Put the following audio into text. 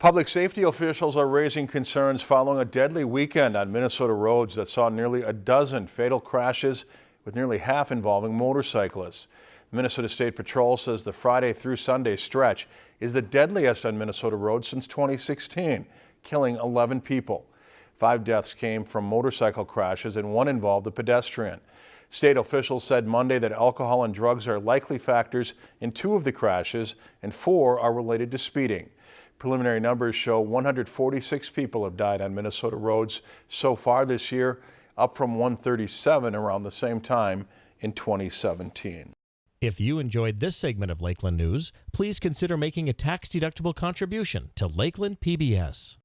Public safety officials are raising concerns following a deadly weekend on Minnesota roads that saw nearly a dozen fatal crashes with nearly half involving motorcyclists. Minnesota State Patrol says the Friday through Sunday stretch is the deadliest on Minnesota roads since 2016, killing 11 people. Five deaths came from motorcycle crashes and one involved a pedestrian. State officials said Monday that alcohol and drugs are likely factors in two of the crashes and four are related to speeding. Preliminary numbers show 146 people have died on Minnesota roads so far this year, up from 137 around the same time in 2017. If you enjoyed this segment of Lakeland News, please consider making a tax-deductible contribution to Lakeland PBS.